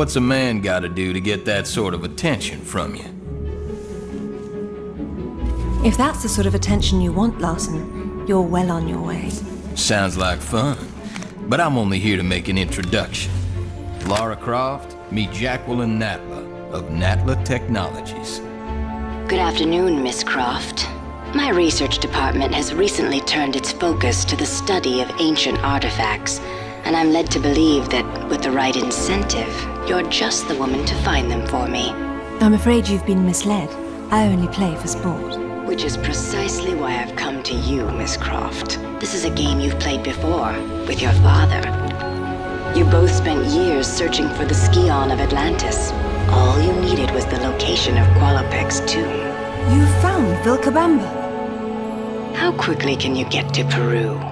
what's a man gotta do to get that sort of attention from you? If that's the sort of attention you want, Larson, you're well on your way. Sounds like fun. But I'm only here to make an introduction. Lara Croft, meet Jacqueline Natla of Natla Technologies. Good afternoon, Miss Croft. My research department has recently turned its focus to the study of ancient artifacts, and I'm led to believe that with the right incentive, you're just the woman to find them for me. I'm afraid you've been misled. I only play for sport. Which is precisely why I've come to you, Miss Croft. This is a game you've played before, with your father. You both spent years searching for the Scion of Atlantis. All you needed was the location of Qualopec's tomb. You found Vilcabamba? How quickly can you get to Peru?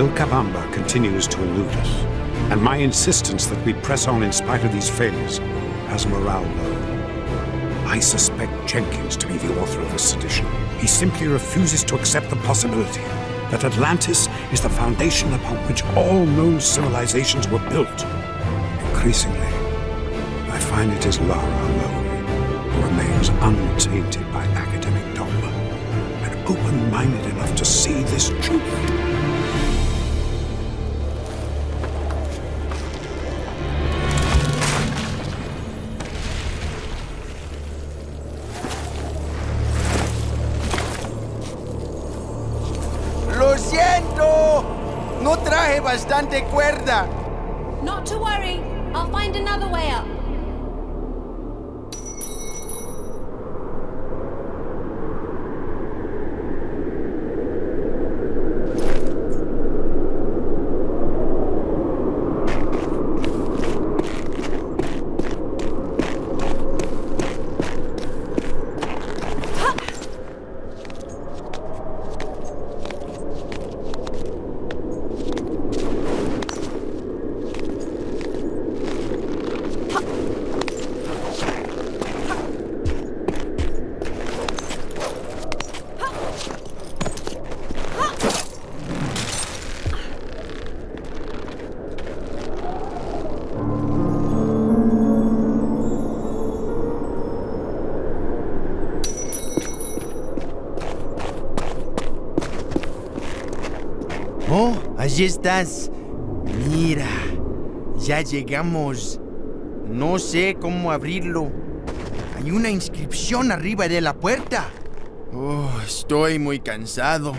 Vilcabamba continues to elude us, and my insistence that we press on in spite of these failures has morale low. I suspect Jenkins to be the author of this sedition. He simply refuses to accept the possibility that Atlantis is the foundation upon which all known civilizations were built. Increasingly, I find it is Lara alone who remains untainted by academic dogma and open-minded enough to see this truth. Bastante cuerda. Allí estás. Mira, ya llegamos. No sé cómo abrirlo. Hay una inscripción arriba de la puerta. Oh, estoy muy cansado.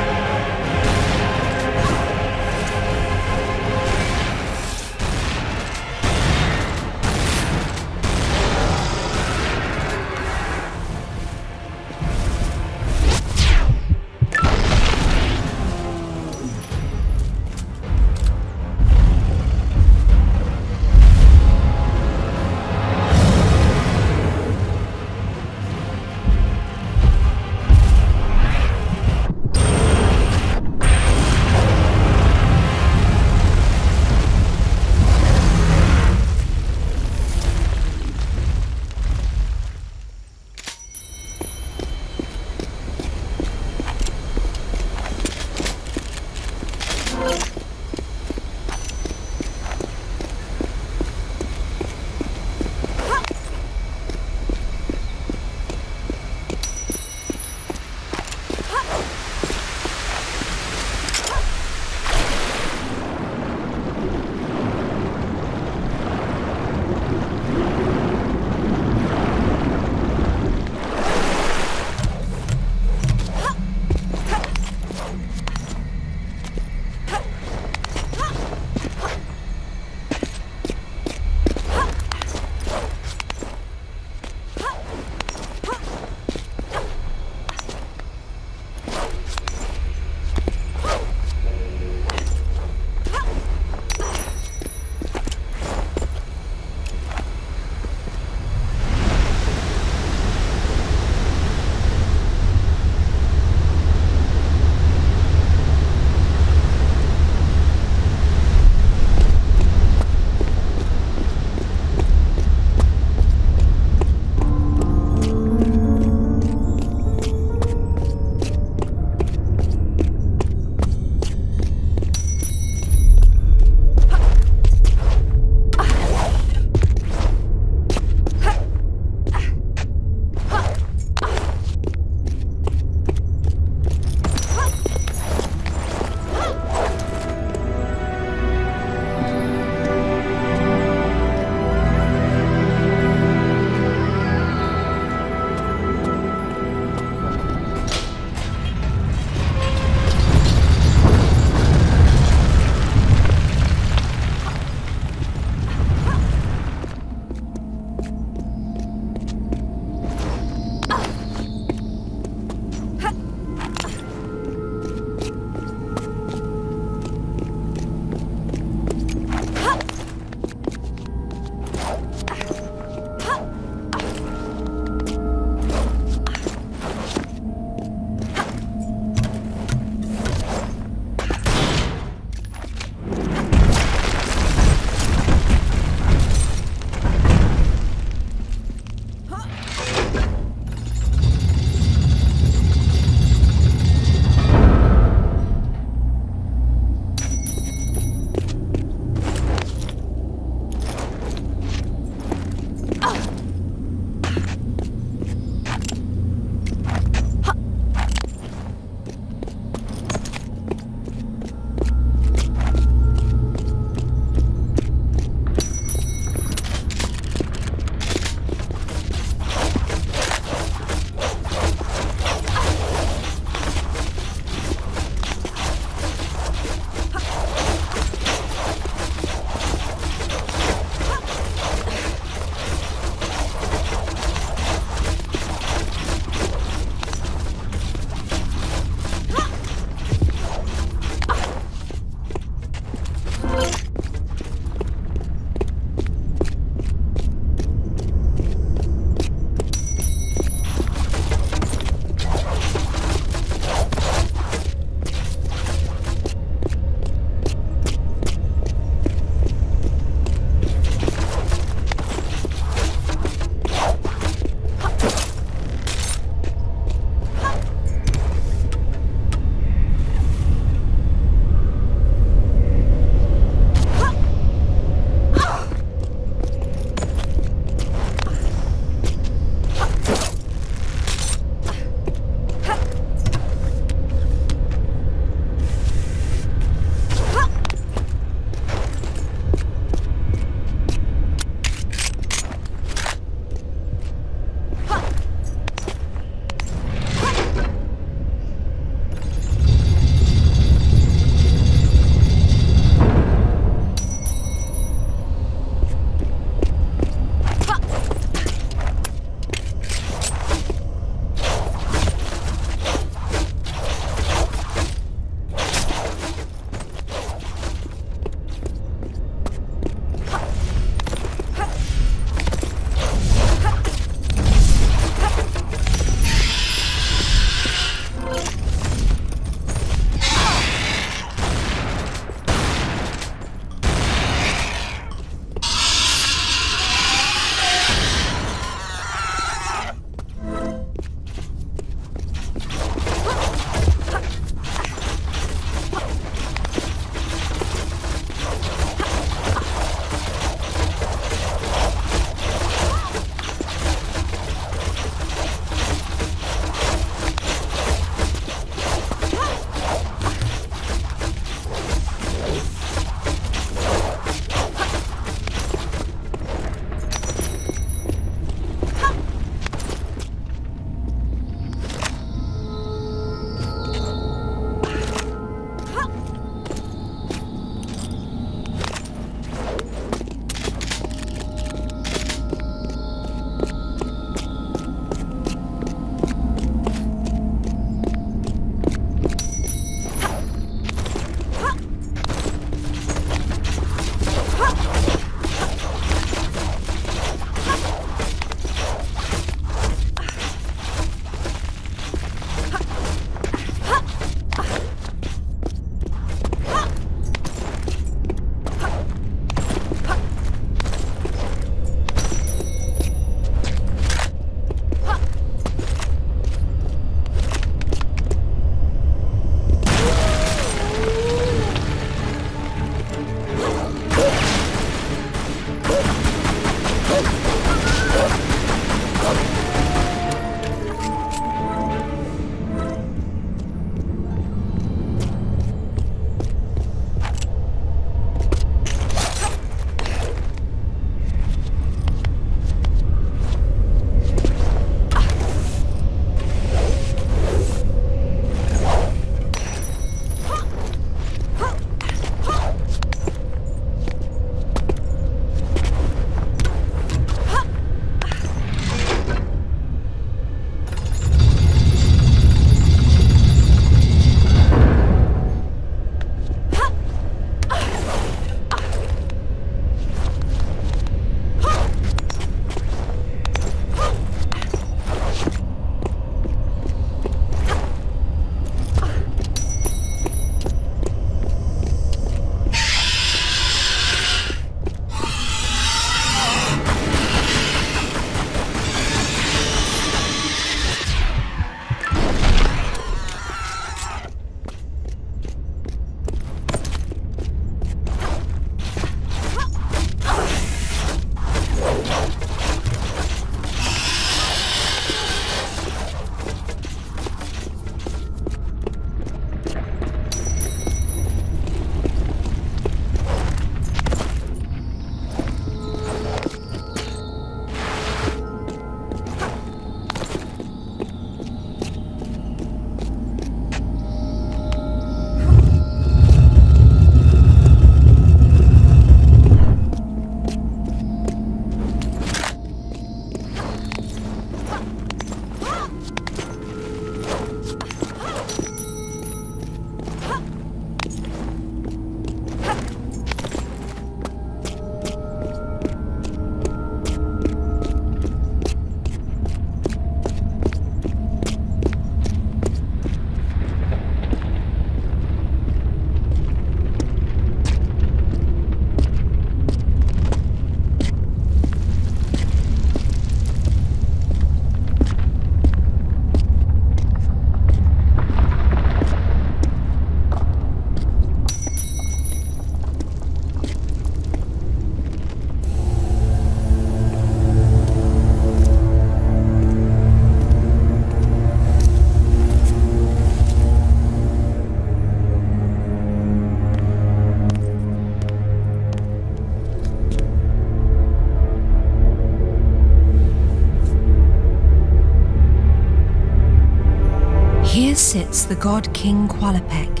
The god King Qualopec,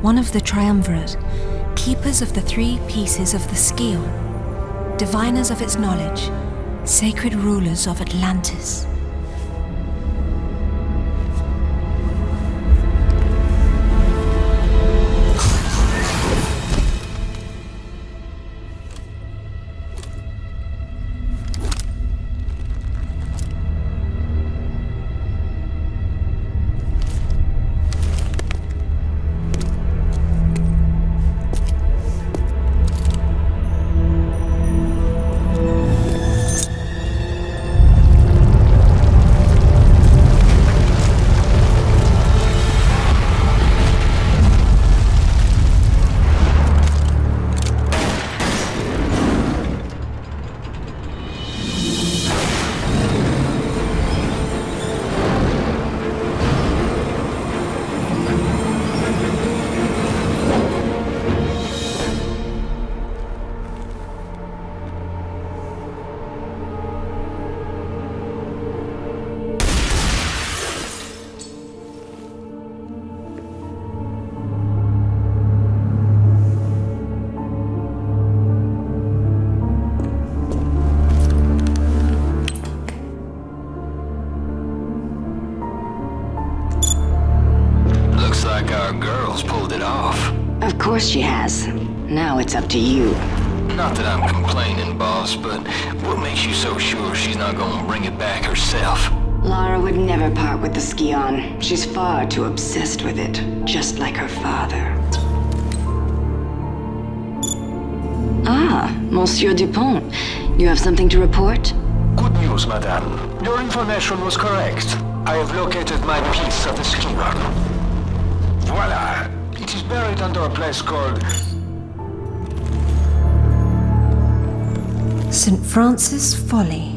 one of the triumvirate, keepers of the three pieces of the Scion, diviners of its knowledge, sacred rulers of Atlantis. Something to report? Good news, madame. Your information was correct. I have located my piece of the Scion. Voila! It is buried under a place called... St. Francis Folly.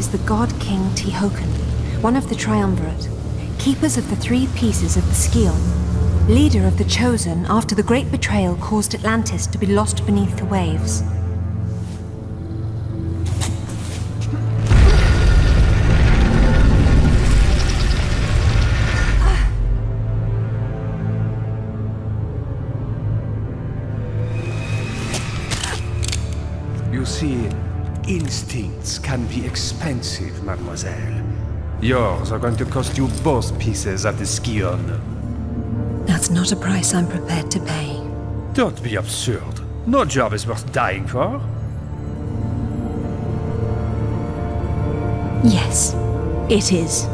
Lies the god king Tihocan, one of the Triumvirate, keepers of the three pieces of the Scion, leader of the Chosen after the great betrayal caused Atlantis to be lost beneath the waves. Expensive, mademoiselle. Yours are going to cost you both pieces of the Scion. That's not a price I'm prepared to pay. Don't be absurd. No job is worth dying for. Yes, it is.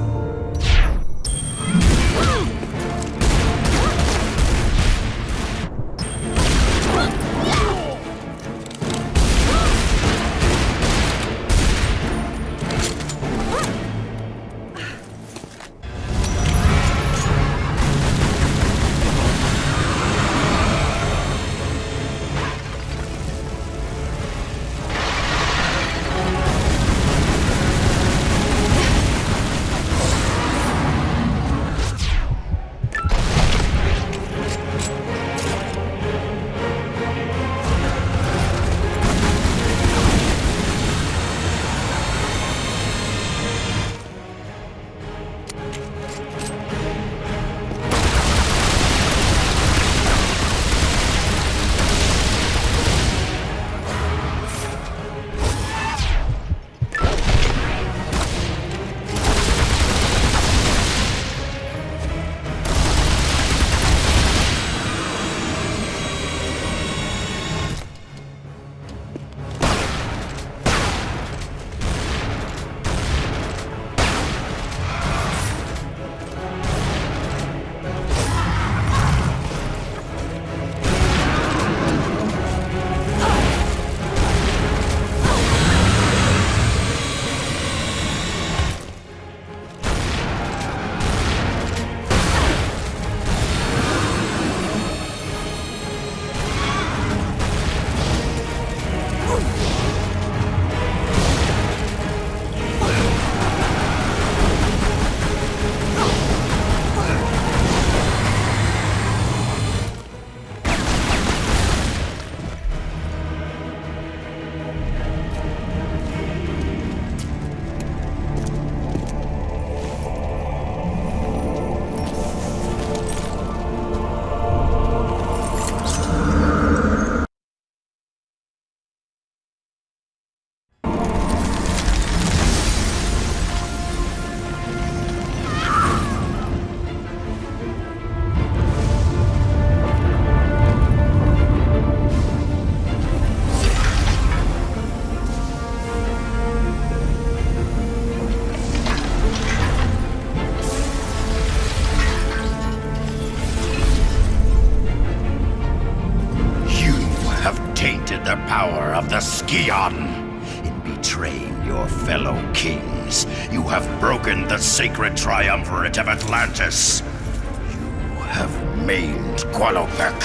Sacred triumvirate of Atlantis. You have maimed Qualopec,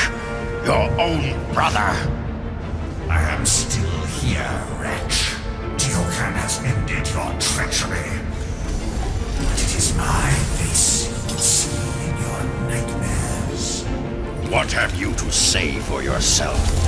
your own brother. I am still here, wretch. Tihocan has ended your treachery. But it is my face you see in your nightmares. What have you to say for yourself?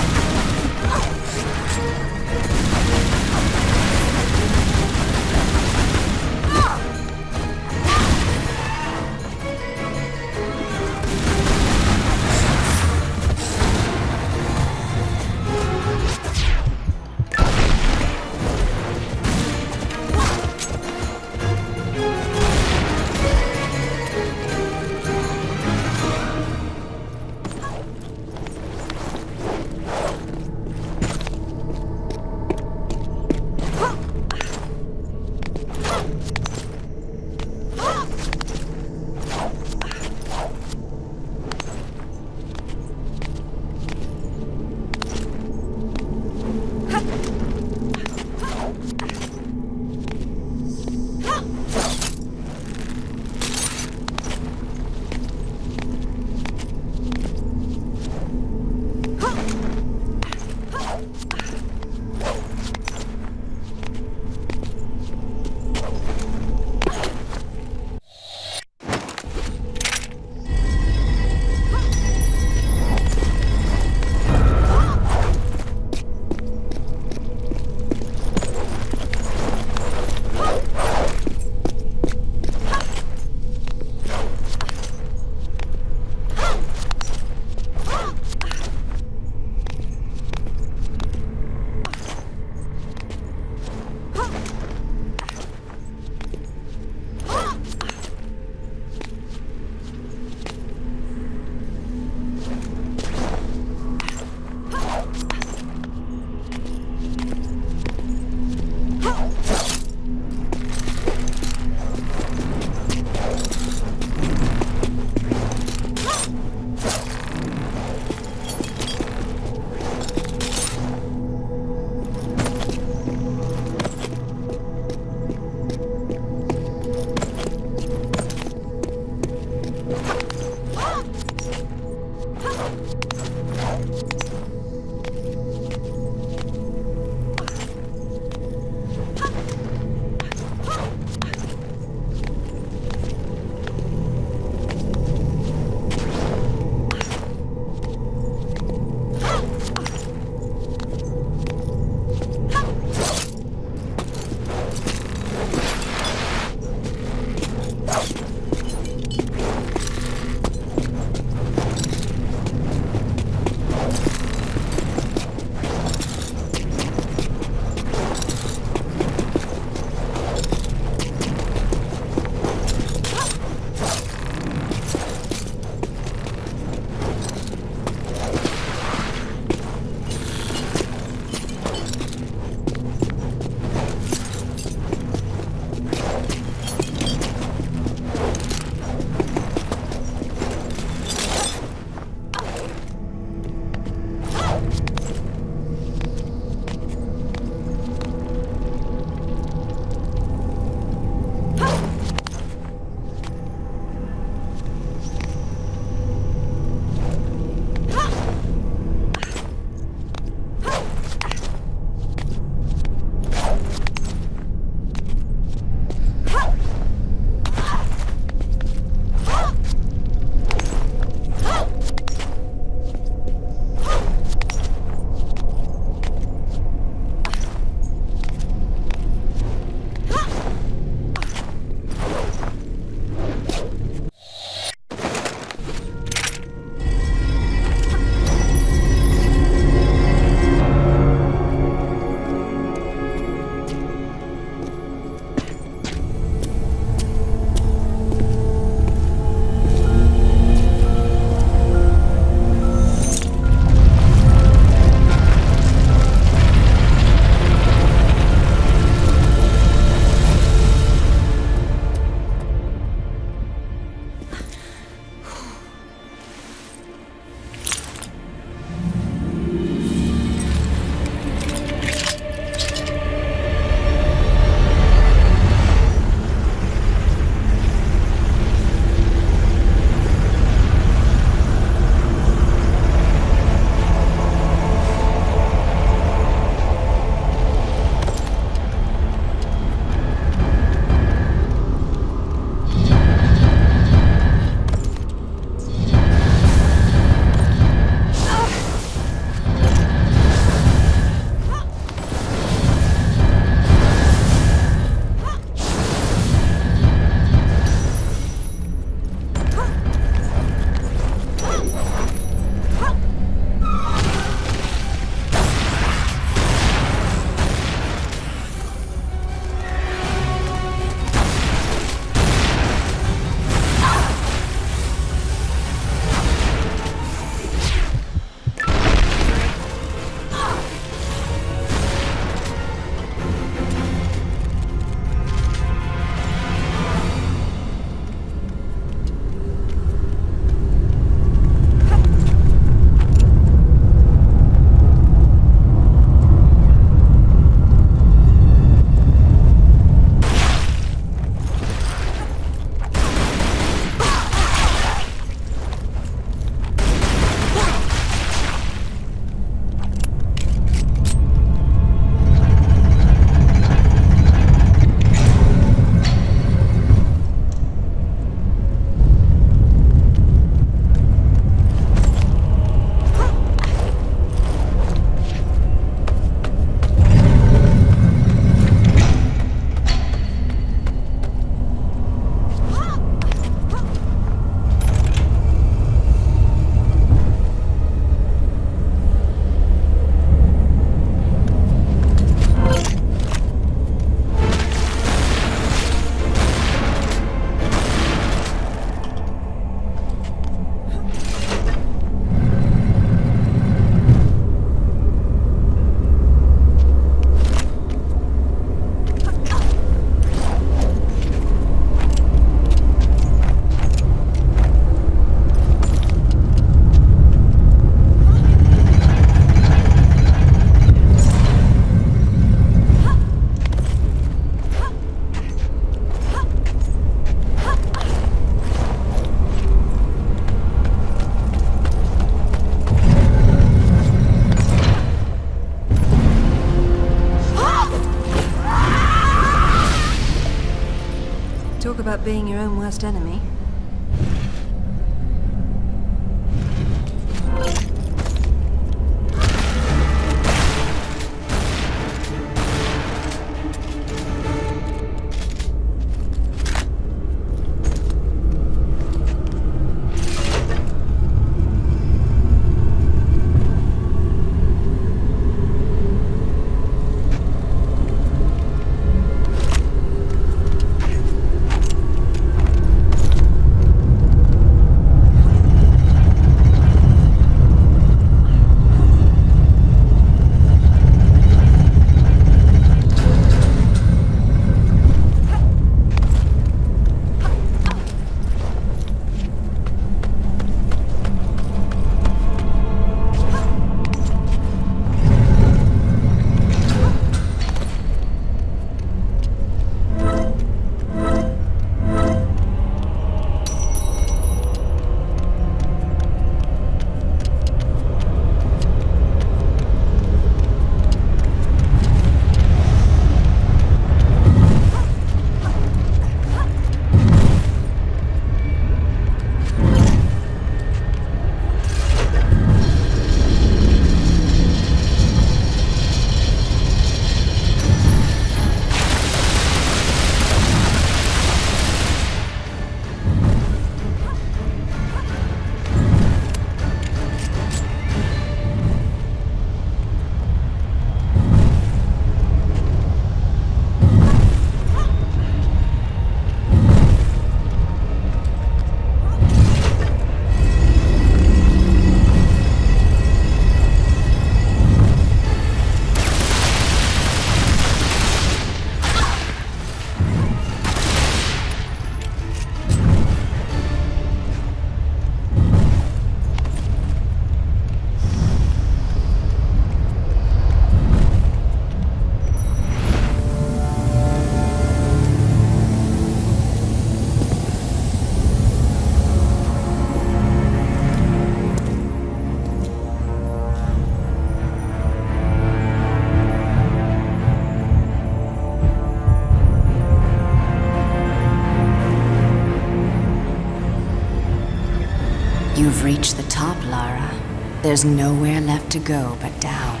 There's nowhere left to go but down.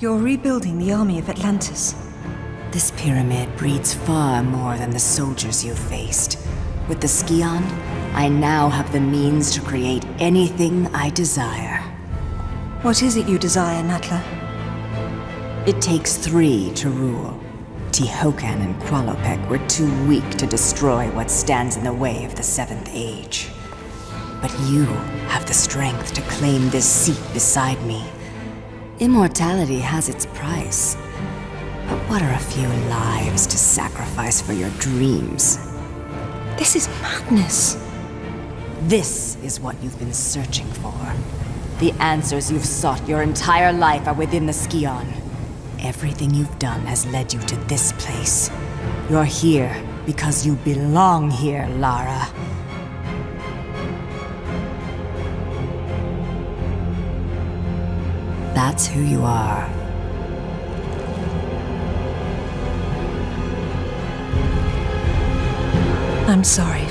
You're rebuilding the army of Atlantis. This pyramid breeds far more than the soldiers you've faced. With the Scion, I now have the means to create anything I desire. What is it you desire, Natla? It takes three to rule. Tihocan and Qualopec were too weak to destroy what stands in the way of the Seventh Age. But you have the strength to claim this seat beside me. Immortality has its price. But what are a few lives to sacrifice for your dreams? This is madness. This is what you've been searching for. The answers you've sought your entire life are within the Scion. Everything you've done has led you to this place. You're here because you belong here, Lara. That's who you are. I'm sorry,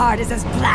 heart is as black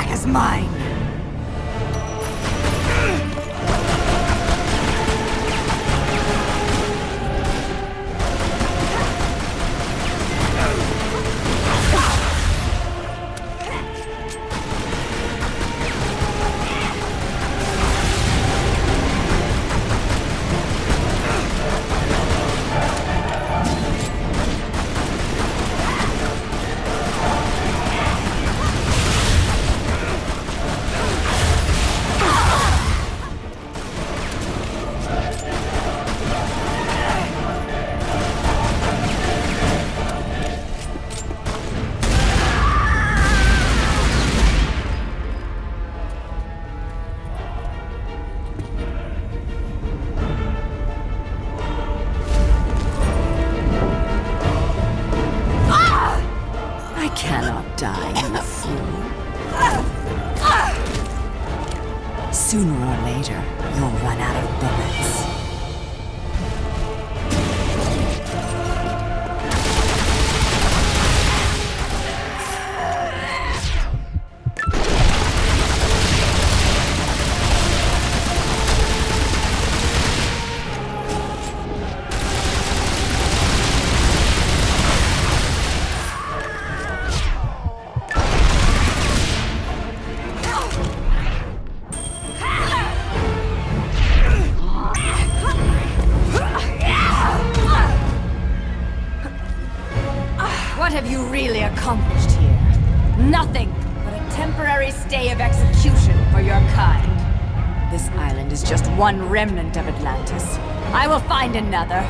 one remnant of Atlantis. I will find another.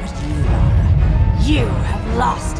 But you, Lara, you have lost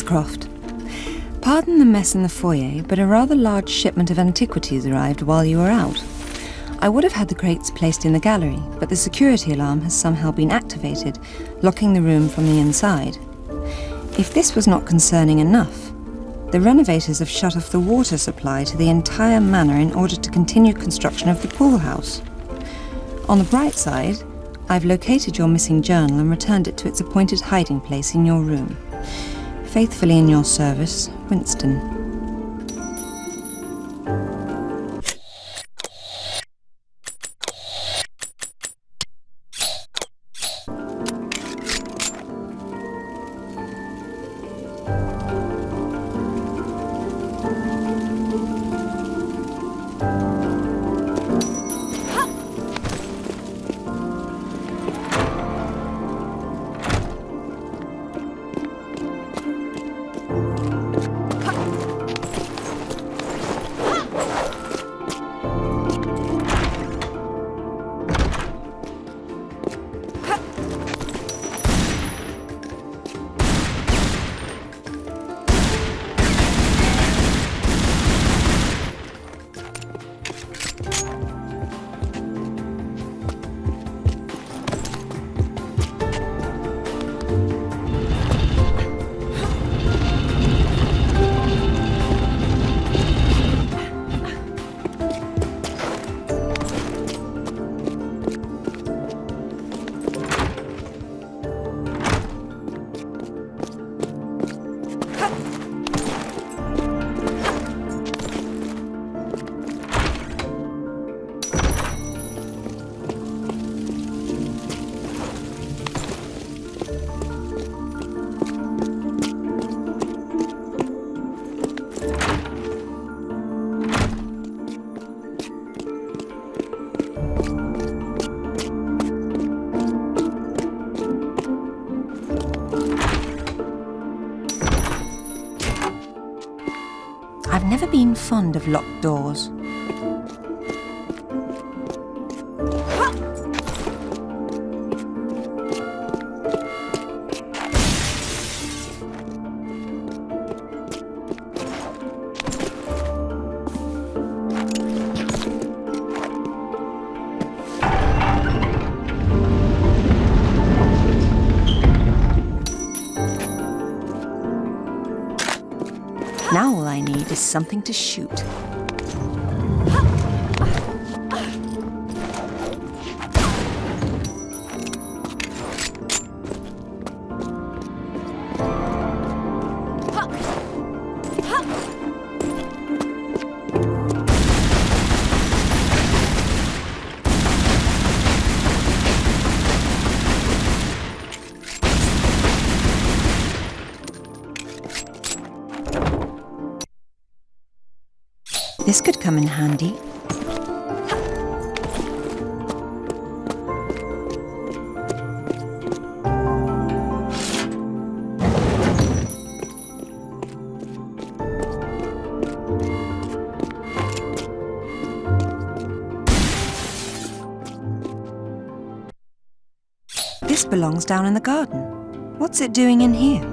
Miss Croft, pardon the mess in the foyer, but a rather large shipment of antiquities arrived while you were out. I would have had the crates placed in the gallery, but the security alarm has somehow been activated, locking the room from the inside. If this was not concerning enough, the renovators have shut off the water supply to the entire manor in order to continue construction of the pool house. On the bright side, I've located your missing journal and returned it to its appointed hiding place in your room. Faithfully in your service, Winston. Fond of something to shoot. This could come in handy. This belongs down in the garden. What's it doing in here?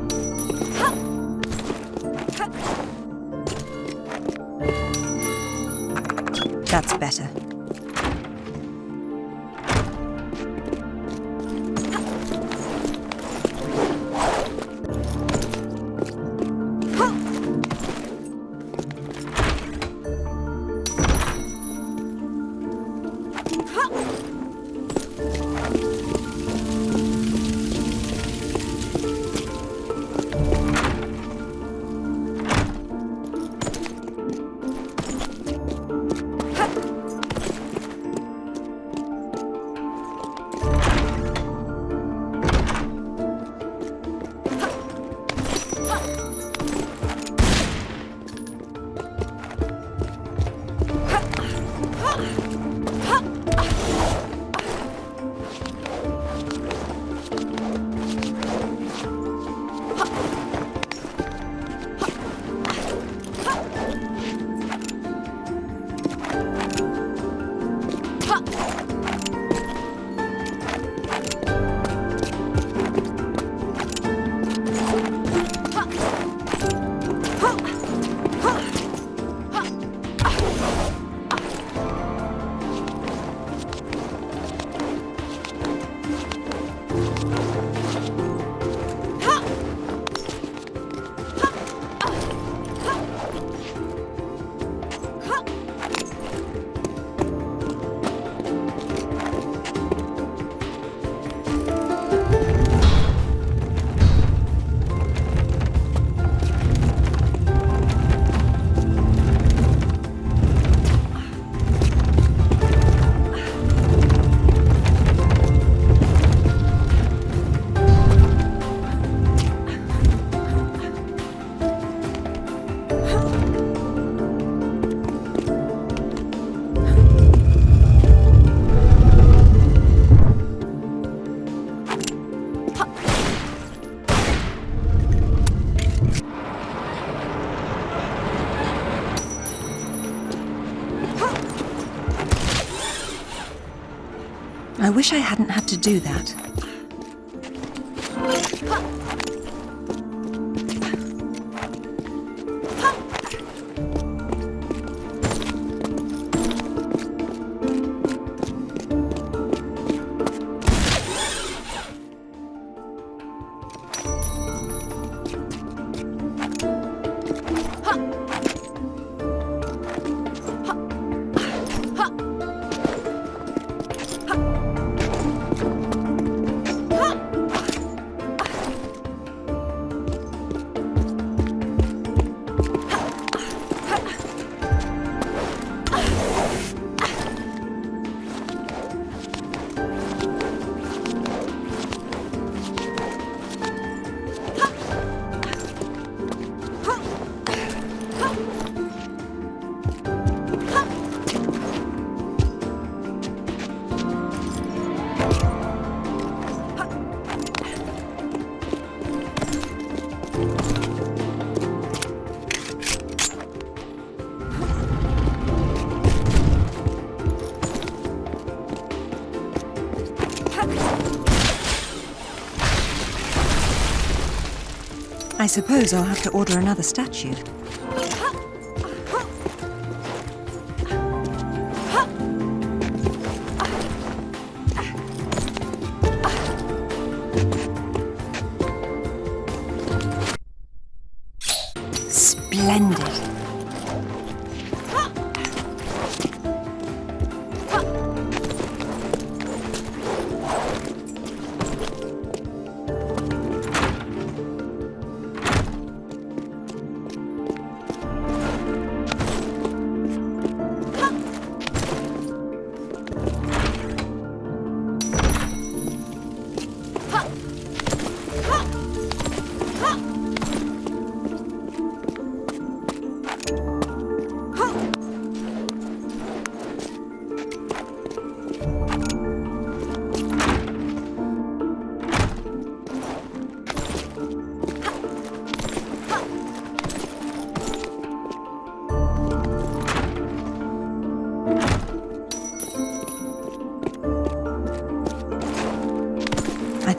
I wish I hadn't had to do that. I suppose I'll have to order another statue.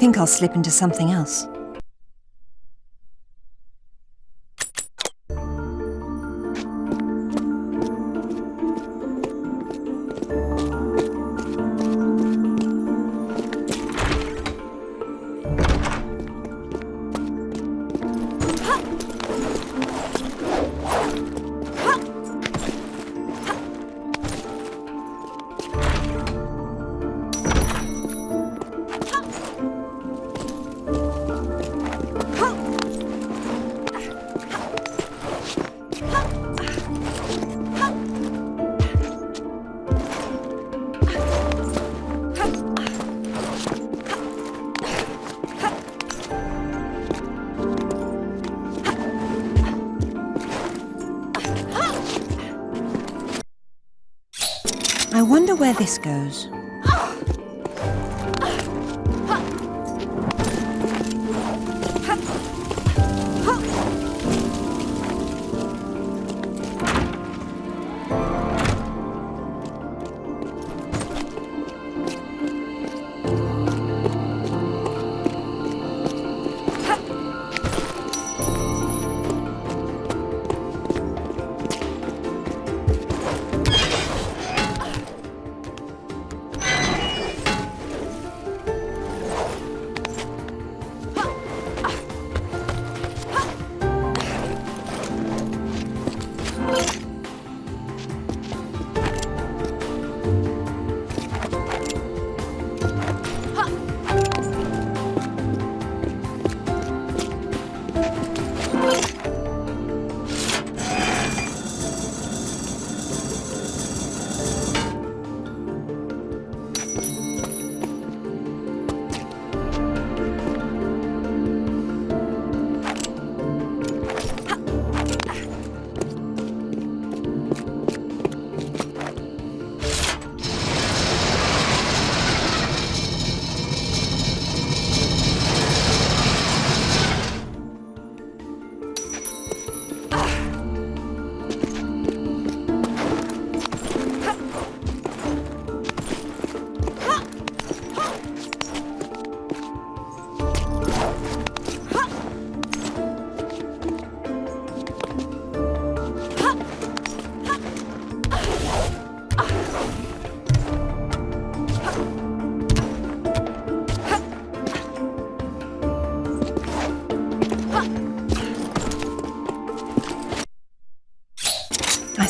Think I'll slip into something else. This goes.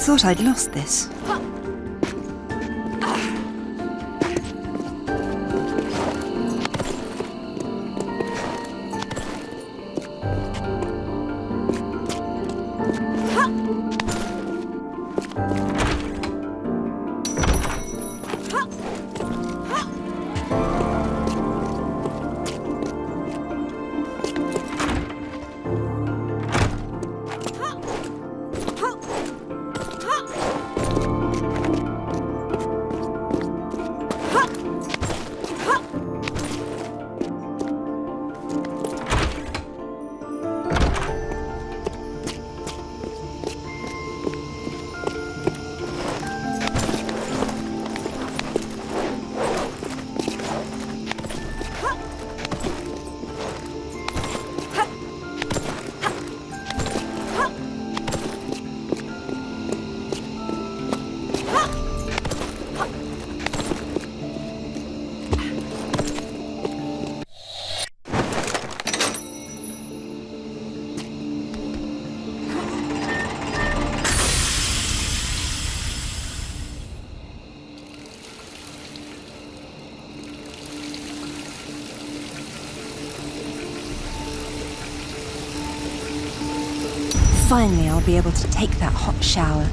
Thought I'd lost this. Finally, I'll be able to take that hot shower.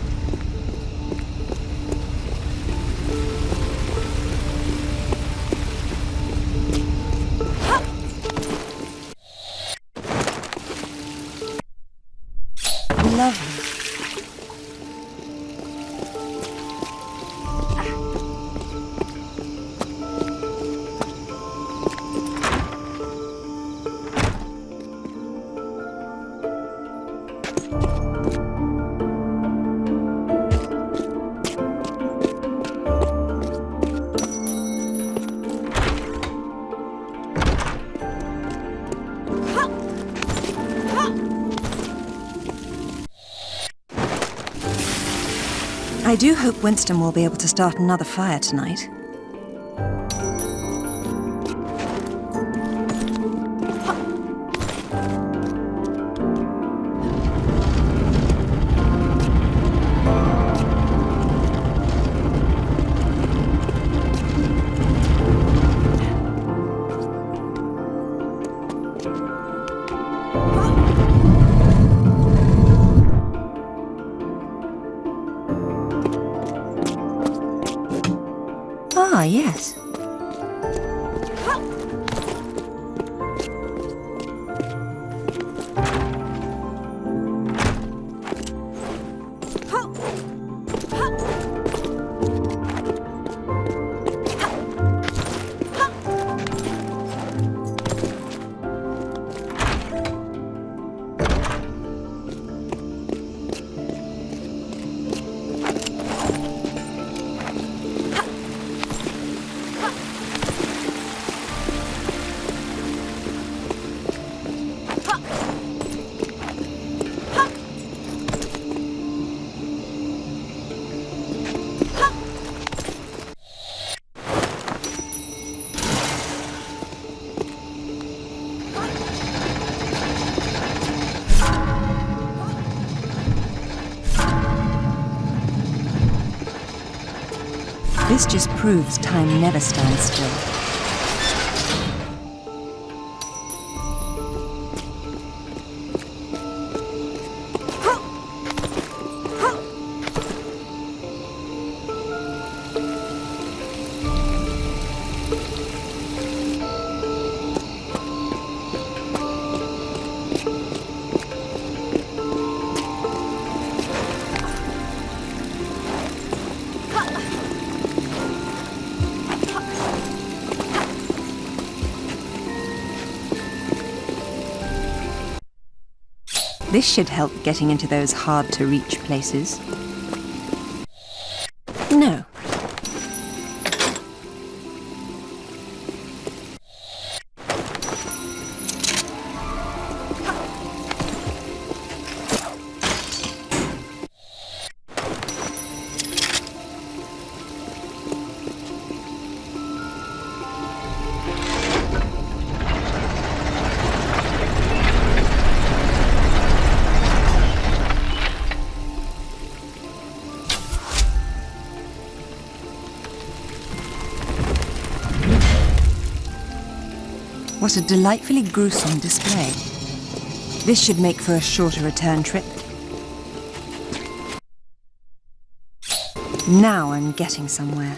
I do hope Winston will be able to start another fire tonight. This just proves time never stands still. Should help getting into those hard-to-reach places. A delightfully gruesome display. This should make for a shorter return trip. Now I'm getting somewhere.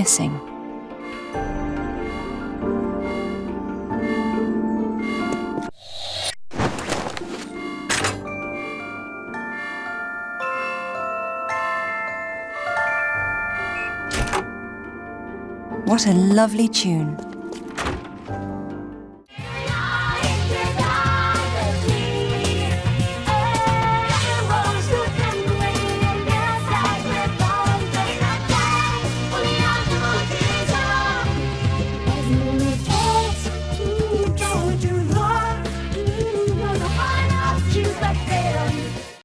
missing. What a lovely tune.